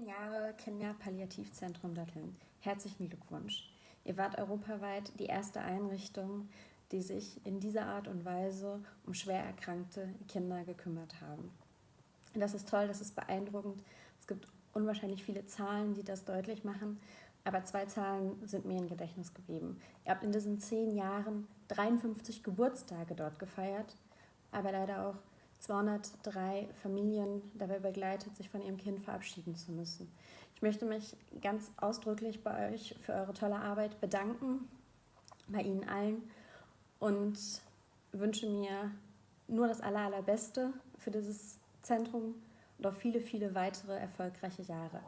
Zehn Jahre Kinderpalliativzentrum Datteln. Herzlichen Glückwunsch. Ihr wart europaweit die erste Einrichtung, die sich in dieser Art und Weise um schwer erkrankte Kinder gekümmert haben. Das ist toll, das ist beeindruckend. Es gibt unwahrscheinlich viele Zahlen, die das deutlich machen, aber zwei Zahlen sind mir im Gedächtnis geblieben. Ihr habt in diesen zehn Jahren 53 Geburtstage dort gefeiert, aber leider auch 203 Familien dabei begleitet, sich von ihrem Kind verabschieden zu müssen. Ich möchte mich ganz ausdrücklich bei euch für eure tolle Arbeit bedanken, bei Ihnen allen und wünsche mir nur das Aller, Allerbeste für dieses Zentrum und auf viele, viele weitere erfolgreiche Jahre.